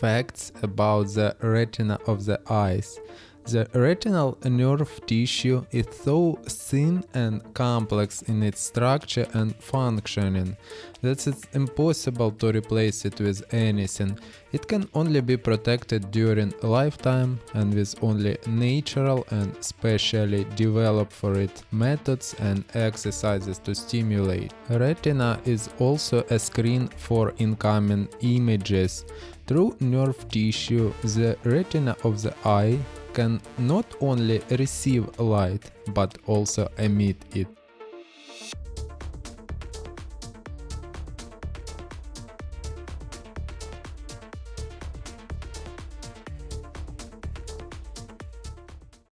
facts about the retina of the eyes. The retinal nerve tissue is so thin and complex in its structure and functioning that it's impossible to replace it with anything. It can only be protected during a lifetime and with only natural and specially developed for it methods and exercises to stimulate. Retina is also a screen for incoming images. Through nerve tissue, the retina of the eye can not only receive light but also emit it.